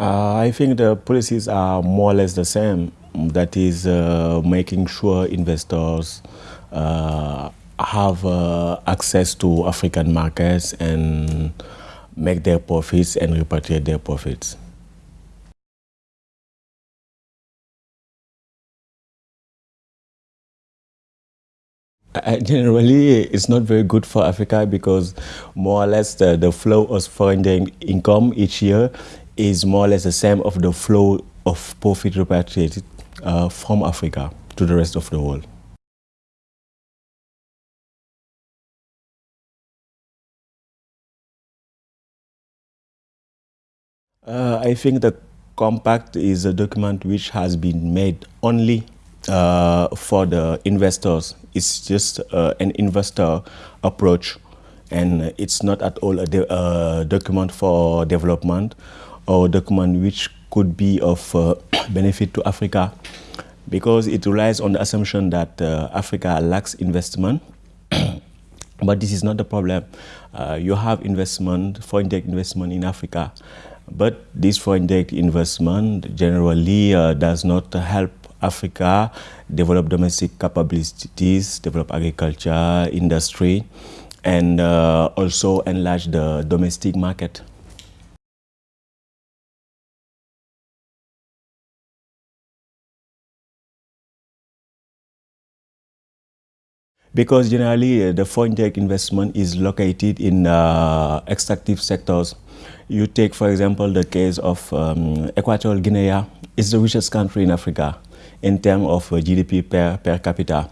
Uh, I think the policies are more or less the same. That is uh, making sure investors uh, have uh, access to African markets and make their profits and repatriate their profits. Uh, generally, it's not very good for Africa because more or less the, the flow of foreign income each year is more or less the same of the flow of profit repatriated uh, from Africa to the rest of the world. Uh, I think the compact is a document which has been made only uh, for the investors. It's just uh, an investor approach and it's not at all a uh, document for development or document which could be of uh, benefit to Africa because it relies on the assumption that uh, Africa lacks investment. but this is not the problem. Uh, you have investment, foreign direct investment in Africa, but this foreign direct investment generally uh, does not help Africa develop domestic capabilities, develop agriculture, industry, and uh, also enlarge the domestic market. Because generally uh, the foreign direct investment is located in uh, extractive sectors. You take, for example, the case of um, Equatorial Guinea. It's the richest country in Africa in terms of uh, GDP per, per capita.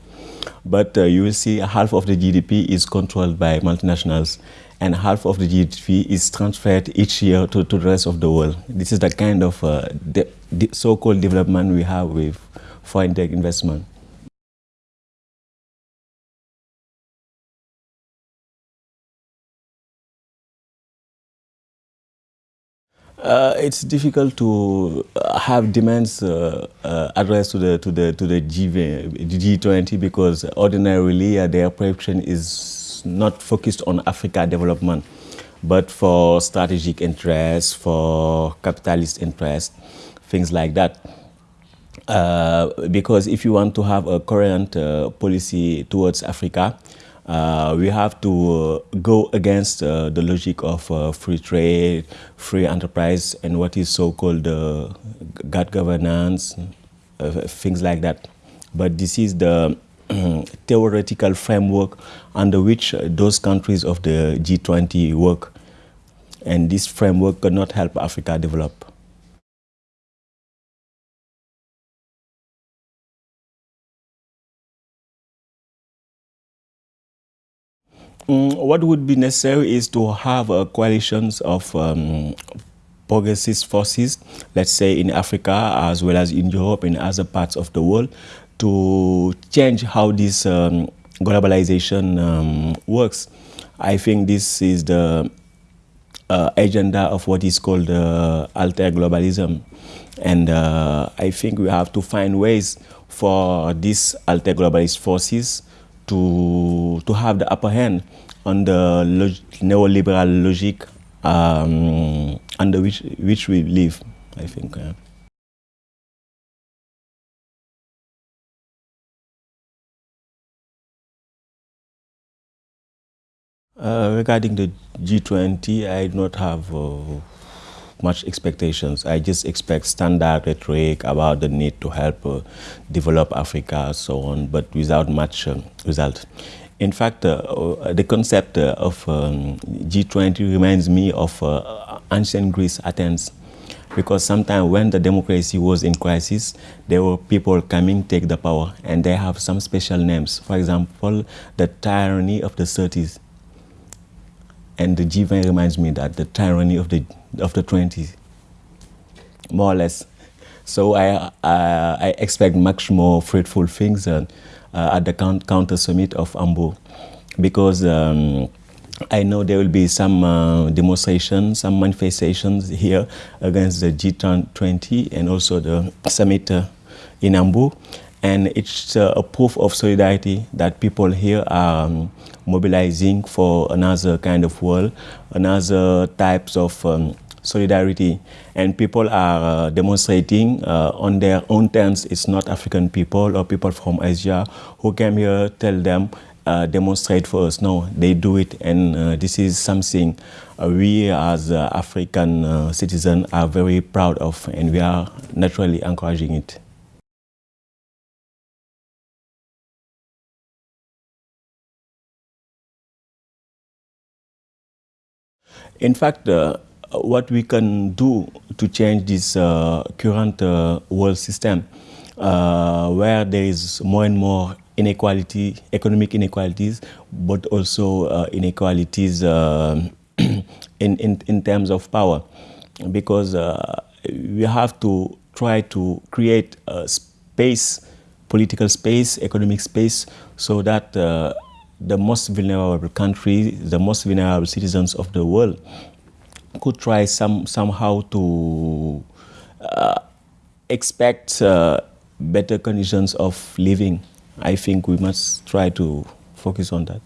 But uh, you will see half of the GDP is controlled by multinationals and half of the GDP is transferred each year to, to the rest of the world. This is the kind of uh, so-called development we have with foreign direct investment. Uh, it's difficult to uh, have demands uh, uh, addressed to the to the to the G20 because ordinarily uh, their preparation is not focused on Africa development, but for strategic interests, for capitalist interests, things like that. Uh, because if you want to have a current policy towards Africa, uh, we have to uh, go against uh, the logic of uh, free trade, free enterprise, and what is so-called good governance, things like that. But this is the theoretical framework under which those countries of the G20 work. And this framework cannot help Africa develop. Mm, what would be necessary is to have a coalitions of um, forces, let's say in Africa as well as in Europe and other parts of the world, to change how this um, globalization um, works. I think this is the uh, agenda of what is called uh, alter globalism. And uh, I think we have to find ways for these alter globalist forces to, to have the upper hand on the log neoliberal logic um, under which, which we live, I think. Uh, regarding the G20, I do not have uh, much expectations. I just expect standard rhetoric about the need to help uh, develop Africa, so on, but without much uh, result. In fact, uh, uh the concept uh, of um, G20 reminds me of uh, ancient Greece, Athens, because sometimes when the democracy was in crisis, there were people coming take the power, and they have some special names. For example, the tyranny of the 30s. And the G20 reminds me that the tyranny of the of the 20s, more or less. So I, I expect much more fruitful things uh, uh, at the counter summit of Hamburg because um, I know there will be some uh, demonstrations, some manifestations here against the G20 and also the summit uh, in Hamburg. And it's uh, a proof of solidarity that people here are um, mobilizing for another kind of world, another types of um, solidarity. And people are uh, demonstrating uh, on their own terms. It's not African people or people from Asia who came here tell them uh, demonstrate for us. No, they do it, and uh, this is something uh, we as African citizens are very proud of, and we are naturally encouraging it. In fact, uh, what we can do to change this uh, current uh, world system, where there is more and more inequality, economic inequalities, but also inequalities in, in, in terms of power, because we have to try to create a space, political space, economic space, so that the most vulnerable countries, the most vulnerable citizens of the world could try some, somehow to uh, expect uh, better conditions of living. I think we must try to focus on that.